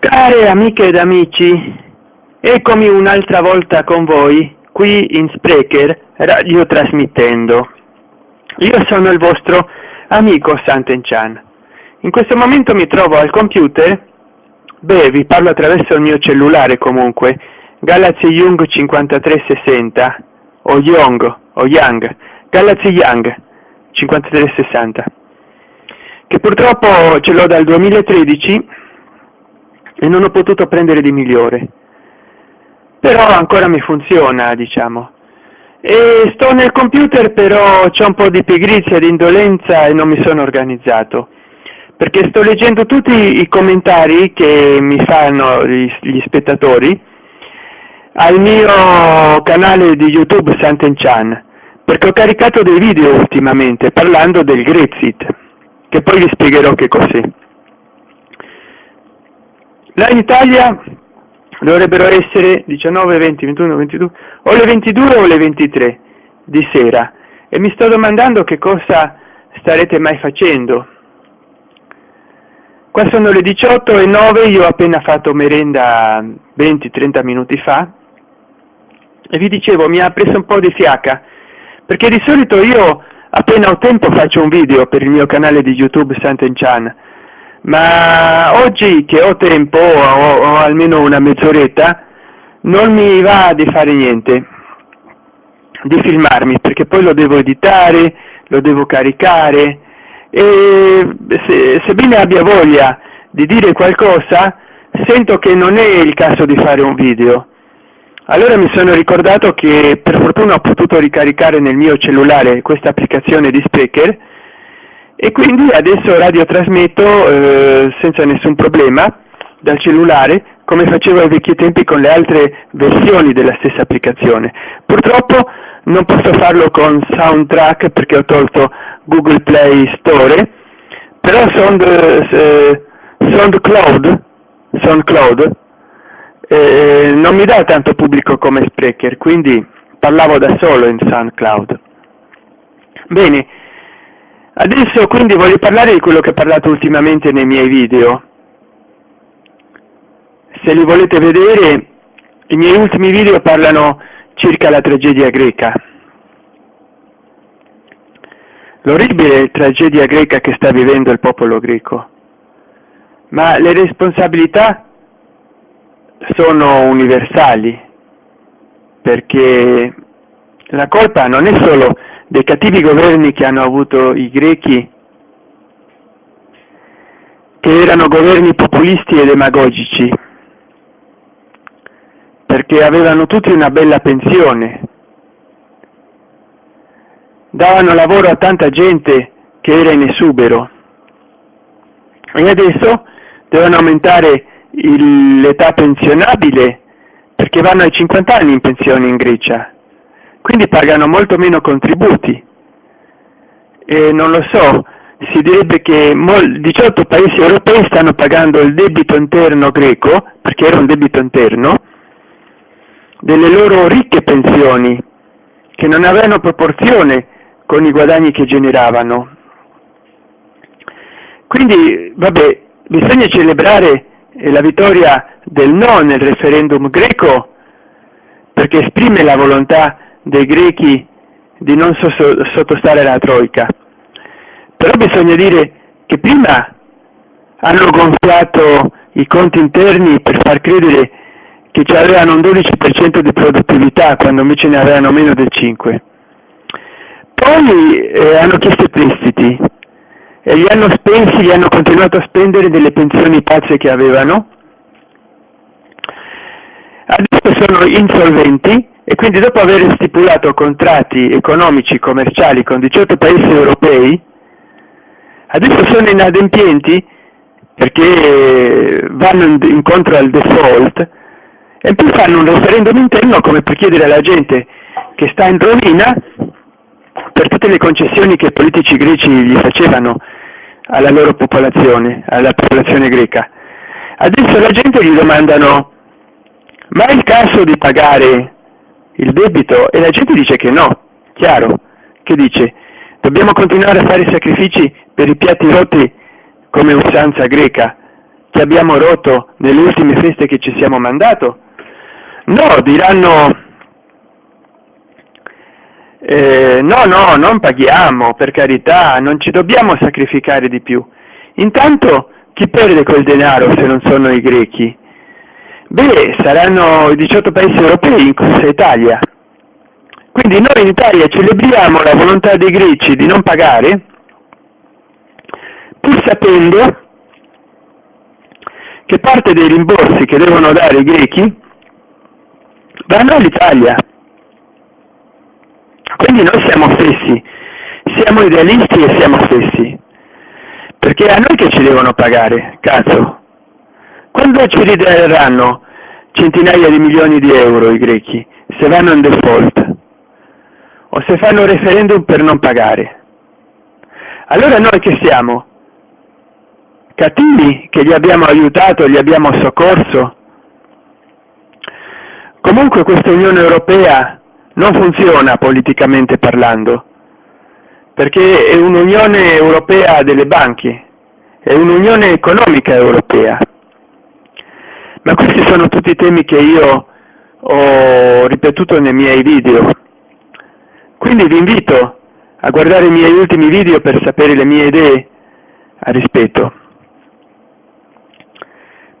Care amiche ed amici, eccomi un'altra volta con voi qui in Sprecher radio trasmettendo. Io sono il vostro amico Sant'Enchan. In questo momento mi trovo al computer, beh vi parlo attraverso il mio cellulare comunque, Galaxy Young 5360 o Young o Young, Galaxy Young 5360 che purtroppo ce l'ho dal 2013 e non ho potuto prendere di migliore. Però ancora mi funziona diciamo. E sto nel computer però c'è un po' di pigrizia di indolenza e non mi sono organizzato. Perché sto leggendo tutti i commentari che mi fanno gli, gli spettatori al mio canale di youtube Sant'Enchan perché ho caricato dei video ultimamente parlando del Grexit che poi vi spiegherò che cos'è là in Italia dovrebbero essere 19, 20, 21, 22 o le 22 o le 23 di sera. E mi sto domandando che cosa starete mai facendo. Qua sono le 18 e 9 io ho appena fatto merenda 20-30 minuti fa. E vi dicevo mi ha preso un po' di fiaca perché di solito io appena ho tempo faccio un video per il mio canale di youtube Sant'Enchan ma oggi che ho tempo o, o almeno una mezz'oretta non mi va di fare niente di filmarmi perché poi lo devo editare lo devo caricare e se, sebbene abbia voglia di dire qualcosa sento che non è il caso di fare un video. Allora mi sono ricordato che per fortuna ho potuto ricaricare nel mio cellulare questa applicazione di Sprecher e quindi adesso radiotrasmetto eh, senza nessun problema dal cellulare come facevo ai vecchi tempi con le altre versioni della stessa applicazione. Purtroppo non posso farlo con soundtrack perché ho tolto google play store però sound, eh, soundcloud soundcloud eh, non mi dà tanto pubblico come sprecher quindi parlavo da solo in soundcloud. Bene adesso quindi voglio parlare di quello che ho parlato ultimamente nei miei video. Se li volete vedere i miei ultimi video parlano circa la tragedia greca. L'orribile tragedia greca che sta vivendo il popolo greco. Ma le responsabilità sono universali perché la colpa non è solo dei cattivi governi che hanno avuto i grechi, che erano governi populisti e demagogici, perché avevano tutti una bella pensione, davano lavoro a tanta gente che era in esubero. E adesso devono aumentare l'età pensionabile perché vanno ai 50 anni in pensione in Grecia quindi pagano molto meno contributi. E non lo so si direbbe che 18 paesi europei stanno pagando il debito interno greco perché era un debito interno delle loro ricche pensioni che non avevano proporzione con i guadagni che generavano. Quindi vabbè bisogna celebrare la vittoria del no nel referendum greco perché esprime la volontà dei grechi di non sottostare alla troica. Però bisogna dire che prima hanno gonfiato i conti interni per far credere che ci avevano un 12% di produttività quando invece ne avevano meno del 5 poi eh, hanno chiesto prestiti e li hanno spesi, li hanno continuato a spendere delle pensioni pazze che avevano. Adesso sono insolventi e quindi dopo aver stipulato contratti economici commerciali con 18 paesi europei adesso sono inadempienti perché vanno incontro al default e poi fanno un referendum interno come per chiedere alla gente che sta in rovina per tutte le concessioni che i politici greci gli facevano alla loro popolazione, alla popolazione greca. Adesso la gente gli domandano ma è il caso di pagare il debito? E la gente dice che no, chiaro, che dice dobbiamo continuare a fare sacrifici per i piatti rotti come usanza greca, che abbiamo rotto nelle ultime feste che ci siamo mandato? No, diranno eh, no, no, non paghiamo, per carità, non ci dobbiamo sacrificare di più. Intanto chi perde quel denaro se non sono i grechi? Beh, saranno i 18 paesi europei, inclusa Italia. Quindi noi in Italia celebriamo la volontà dei greci di non pagare, pur sapendo che parte dei rimborsi che devono dare i grechi vanno all'Italia. Quindi noi siamo stessi, siamo idealisti e siamo stessi, perché è a noi che ci devono pagare, cazzo. Quando ci ridaranno centinaia di milioni di euro i grechi, se vanno in default, o se fanno un referendum per non pagare? Allora noi che siamo? Cattivi che gli abbiamo aiutato, gli abbiamo soccorso? Comunque questa Unione Europea non funziona politicamente parlando, perché è un'Unione Europea delle banche, è un'Unione economica europea. Ma questi sono tutti temi che io ho ripetuto nei miei video. Quindi vi invito a guardare i miei ultimi video per sapere le mie idee a rispetto.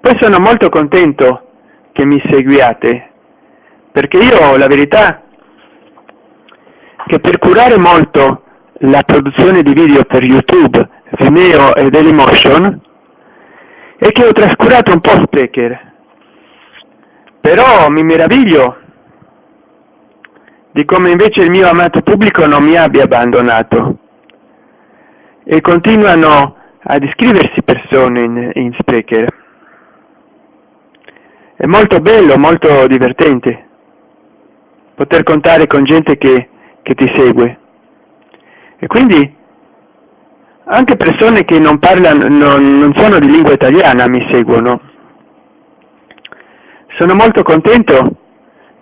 Poi sono molto contento che mi seguiate, perché io la verità che per curare molto la produzione di video per YouTube, Vimeo e Dailymotion è che ho trascurato un po' Sprecher. Però mi meraviglio di come invece il mio amato pubblico non mi abbia abbandonato e continuano ad iscriversi persone in, in Sprecher. È molto bello, molto divertente poter contare con gente che, che ti segue. E quindi anche persone che non parlano, non, non sono di lingua italiana mi seguono. Sono molto contento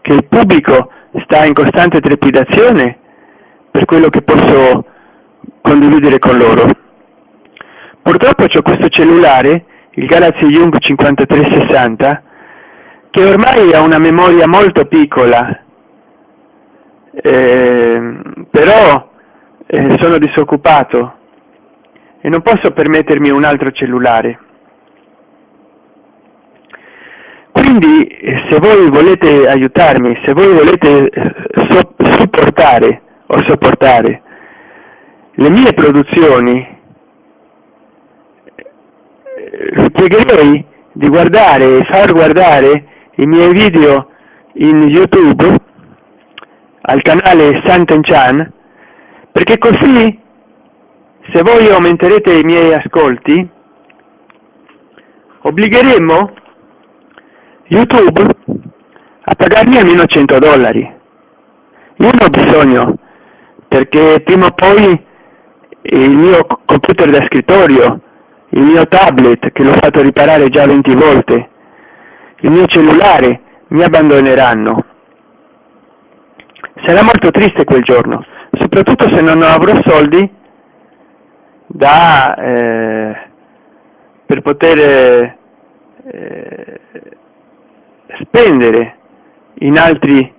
che il pubblico sta in costante trepidazione per quello che posso condividere con loro. Purtroppo ho questo cellulare, il Galaxy Young 5360, che ormai ha una memoria molto piccola, eh, però eh, sono disoccupato e non posso permettermi un altro cellulare. Quindi se voi volete aiutarmi, se voi volete eh, so supportare o sopportare le mie produzioni, vi pregherei di guardare e far guardare i miei video in YouTube al canale Sant'Enchan perché così se voi aumenterete i miei ascolti obbligheremo YouTube a pagarmi almeno 100 dollari. Io ne ho bisogno, perché prima o poi il mio computer da scrittorio, il mio tablet, che l'ho fatto riparare già 20 volte, il mio cellulare, mi abbandoneranno. Sarà molto triste quel giorno, soprattutto se non avrò soldi da, eh, per poter eh, spendere in altri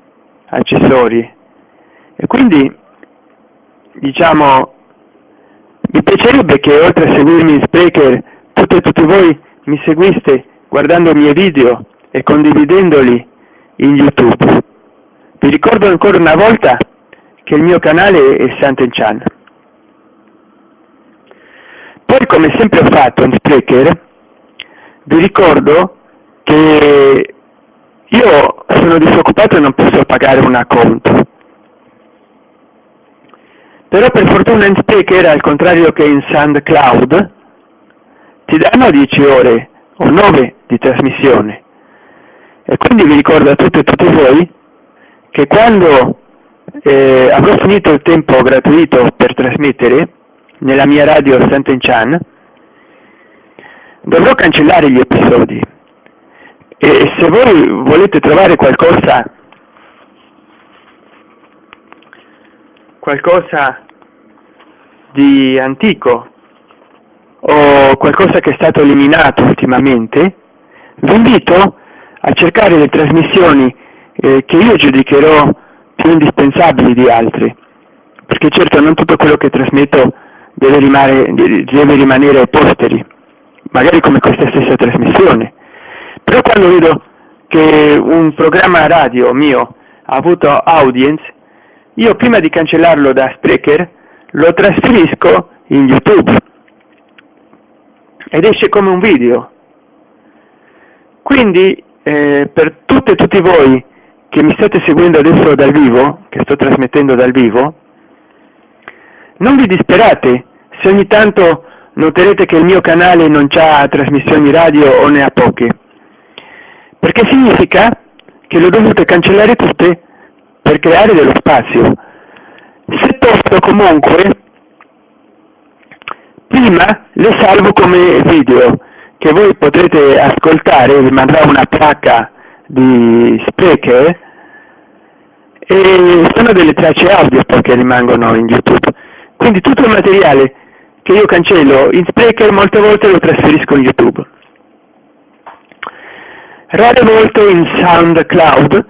accessori e quindi diciamo mi piacerebbe che oltre a seguirmi in Sprecher tutte e tutti voi mi seguiste guardando i miei video e condividendoli in YouTube. Vi ricordo ancora una volta che il mio canale è Sant'Enchan. Poi come sempre ho fatto in Sprecher, vi ricordo che io sono disoccupato e non posso pagare un acconto. Però per fortuna in Speaker, al contrario che in SoundCloud, ti danno 10 ore o 9 di trasmissione. E quindi vi ricordo a tutte e tutti voi che quando eh, avrò finito il tempo gratuito per trasmettere nella mia radio Sant'Enchan, dovrò cancellare gli episodi e se voi volete trovare qualcosa qualcosa di antico? o qualcosa che è stato eliminato ultimamente, vi invito a cercare le trasmissioni eh, che io giudicherò più indispensabili di altre, perché certo non tutto quello che trasmetto deve rimanere, deve rimanere ai posteri, magari come questa stessa trasmissione, però quando vedo che un programma radio mio ha avuto audience, io prima di cancellarlo da Sprecher lo trasferisco in YouTube ed esce come un video. Quindi eh, per tutte e tutti voi che mi state seguendo adesso dal vivo, che sto trasmettendo dal vivo, non vi disperate se ogni tanto noterete che il mio canale non ha trasmissioni radio o ne ha poche, perché significa che le dovute cancellare tutte per creare dello spazio. Se posso comunque, prima le salvo come video, che voi potrete ascoltare, vi mandrò una placca di Sprecher e sono delle tracce audio che rimangono in YouTube. Quindi tutto il materiale che io cancello in Sprecher molte volte lo trasferisco in YouTube. Rare volte in SoundCloud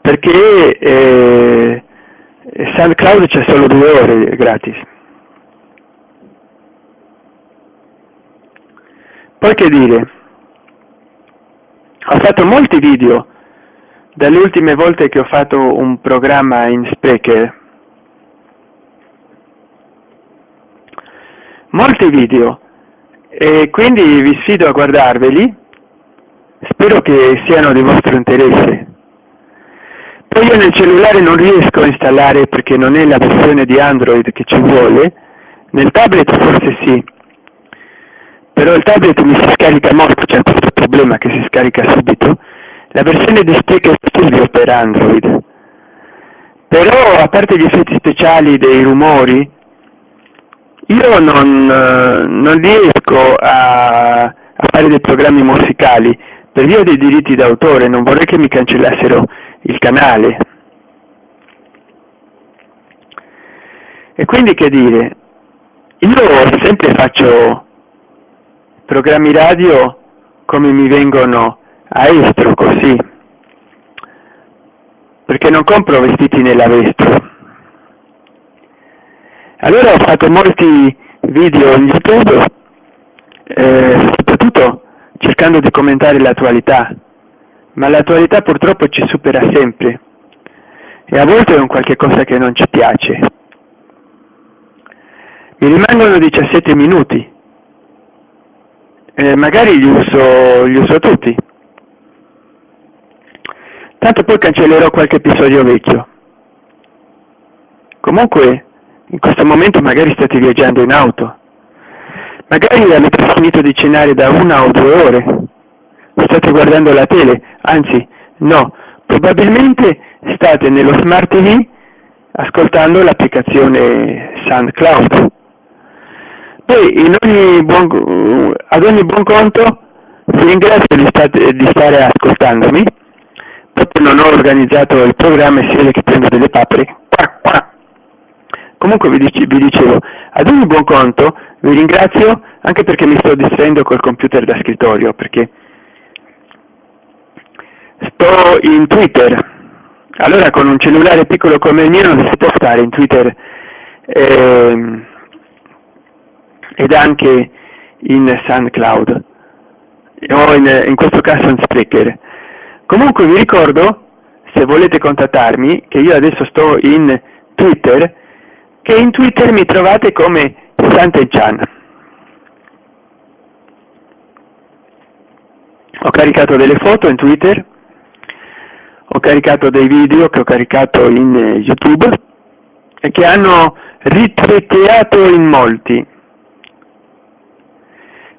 perché eh, SoundCloud c'è solo due ore gratis. Poi che dire, ho fatto molti video. Dalle ultime volte che ho fatto un programma in Sprecher, molti video. E quindi vi sfido a guardarveli, spero che siano di vostro interesse. Poi io nel cellulare non riesco a installare perché non è la versione di Android che ci vuole, nel tablet forse sì, però il tablet mi si scarica molto, c'è questo problema che si scarica subito, la versione di Spreaker Studio per Android. Però a parte gli effetti speciali dei rumori, io non, non riesco a, a fare dei programmi musicali per via dei diritti d'autore, non vorrei che mi cancellassero il canale. E quindi che dire, io sempre faccio programmi radio come mi vengono a estro così, perché non compro vestiti nella vestro. Allora ho fatto molti video in YouTube, eh, soprattutto cercando di commentare l'attualità, ma l'attualità purtroppo ci supera sempre e a volte è un qualche cosa che non ci piace. Mi rimangono 17 minuti eh, magari li uso, li uso tutti. Tanto poi cancellerò qualche episodio vecchio. Comunque, in questo momento magari state viaggiando in auto. Magari avete finito di cenare da una o due ore. State guardando la tele, anzi, no, probabilmente state nello smart TV ascoltando l'applicazione SoundCloud. Poi ogni buon, ad ogni buon conto vi ringrazio di, state, di stare ascoltandomi, proprio non ho organizzato il programma e si vede che prendo delle papere. Comunque vi, dice, vi dicevo, ad ogni buon conto vi ringrazio anche perché mi sto distraendo col computer da scrittorio, perché sto in Twitter, allora con un cellulare piccolo come il mio non si può stare in Twitter. Eh, ed anche in SoundCloud o in, in questo caso in Sprecher. Comunque vi ricordo, se volete contattarmi, che io adesso sto in Twitter, che in Twitter mi trovate come Sant'Enchan. Ho caricato delle foto in Twitter, ho caricato dei video che ho caricato in YouTube e che hanno ritweetato in molti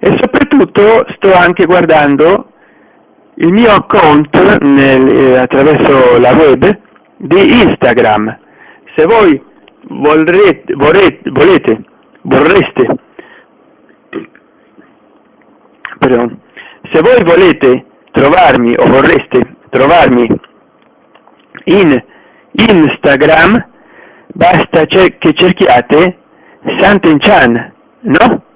e soprattutto sto anche guardando il mio account nel, eh, attraverso la web di Instagram. Se voi vorrete, vorrete, volete, vorreste, perdon, se voi volete trovarmi o vorreste trovarmi in Instagram, basta che cerchiate Santenchan, no?